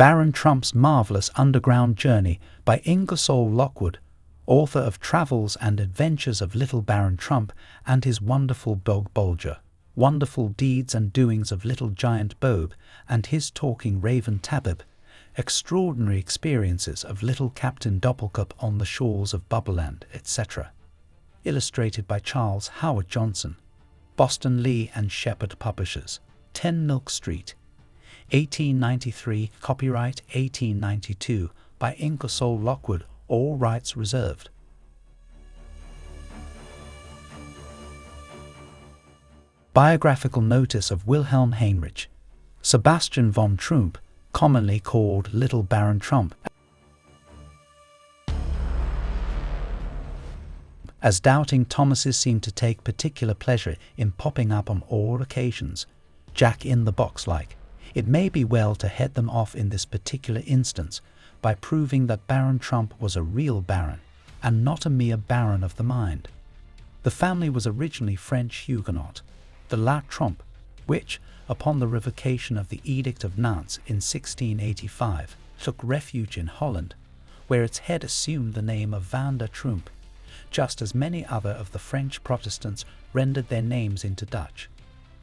Baron Trump's Marvelous Underground Journey by Ingersoll Lockwood, author of Travels and Adventures of Little Baron Trump and his wonderful dog Bulger, Wonderful Deeds and Doings of Little Giant Bob and his talking raven Tabib, Extraordinary Experiences of Little Captain Doppelkop on the Shores of Bubbleland, etc. Illustrated by Charles Howard Johnson, Boston Lee and Shepard Publishers, 10 Milk Street, 1893, copyright 1892 by Ingersoll Lockwood, all rights reserved. Biographical notice of Wilhelm Heinrich, Sebastian von Trump, commonly called Little Baron Trump, as doubting Thomases seem to take particular pleasure in popping up on all occasions, Jack in the box like. It may be well to head them off in this particular instance by proving that Baron Trump was a real baron and not a mere baron of the mind. The family was originally French Huguenot, De la Trompe, which, upon the revocation of the Edict of Nantes in 1685, took refuge in Holland, where its head assumed the name of Van der Trump, just as many other of the French Protestants rendered their names into Dutch.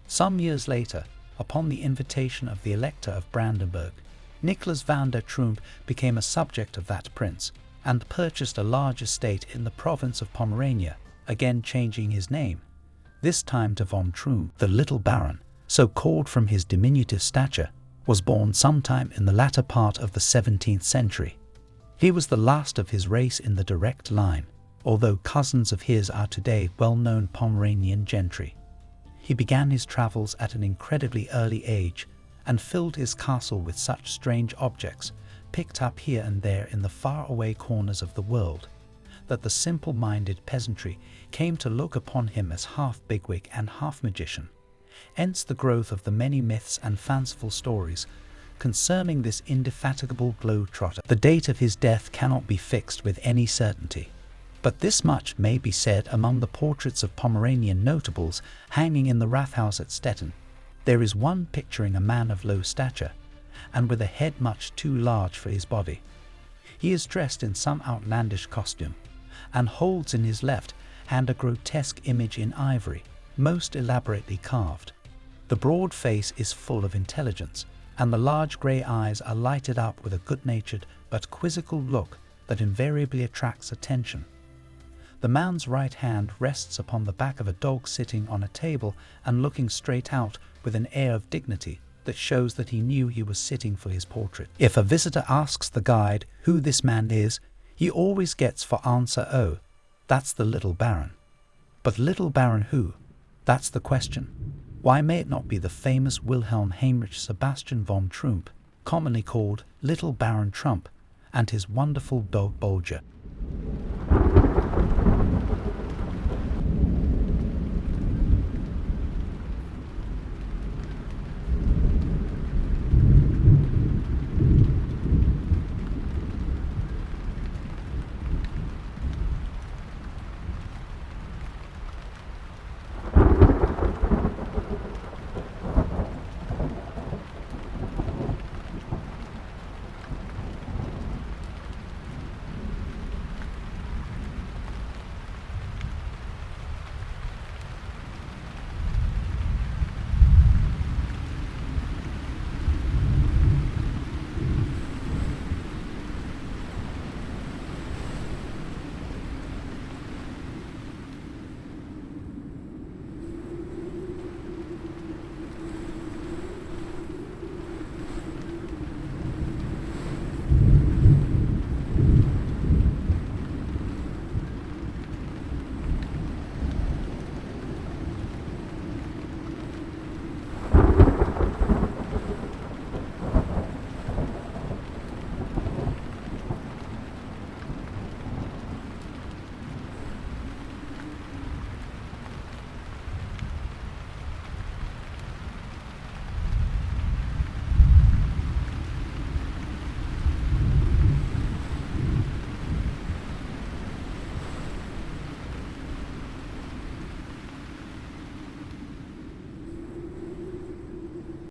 Some years later, upon the invitation of the Elector of Brandenburg, Nicholas van der Trump became a subject of that prince and purchased a large estate in the province of Pomerania, again changing his name, this time to von Trump, the little baron, so called from his diminutive stature, was born sometime in the latter part of the 17th century. He was the last of his race in the direct line, although cousins of his are today well-known Pomeranian gentry. He began his travels at an incredibly early age and filled his castle with such strange objects, picked up here and there in the far-away corners of the world, that the simple-minded peasantry came to look upon him as half bigwig and half magician. Hence the growth of the many myths and fanciful stories concerning this indefatigable globe-trotter. The date of his death cannot be fixed with any certainty. But this much may be said among the portraits of Pomeranian notables hanging in the Rathaus at Stettin. There is one picturing a man of low stature, and with a head much too large for his body. He is dressed in some outlandish costume, and holds in his left hand a grotesque image in ivory, most elaborately carved. The broad face is full of intelligence, and the large grey eyes are lighted up with a good-natured but quizzical look that invariably attracts attention. The man's right hand rests upon the back of a dog sitting on a table and looking straight out with an air of dignity that shows that he knew he was sitting for his portrait. If a visitor asks the guide who this man is, he always gets for answer, oh, that's the little baron. But little baron who? That's the question. Why may it not be the famous Wilhelm Heinrich Sebastian von Trump, commonly called Little Baron Trump, and his wonderful dog Bulger?